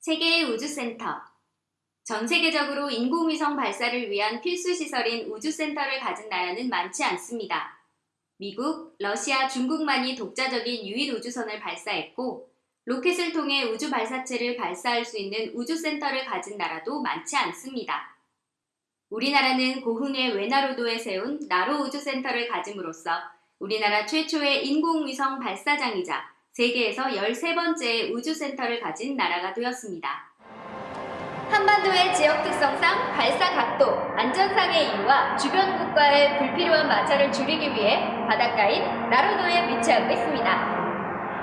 세계의 우주센터 전 세계적으로 인공위성 발사를 위한 필수 시설인 우주센터를 가진 나라는 많지 않습니다. 미국, 러시아, 중국만이 독자적인 유인 우주선을 발사했고 로켓을 통해 우주 발사체를 발사할 수 있는 우주센터를 가진 나라도 많지 않습니다. 우리나라는 고흥의 외나로도에 세운 나로 우주센터를 가짐으로써 우리나라 최초의 인공위성 발사장이자 세계에서 13번째 우주센터를 가진 나라가 되었습니다. 한반도의 지역 특성상 발사 각도, 안전상의 이유와 주변 국가의 불필요한 마찰을 줄이기 위해 바닷가인 나로도에 위치하고 있습니다.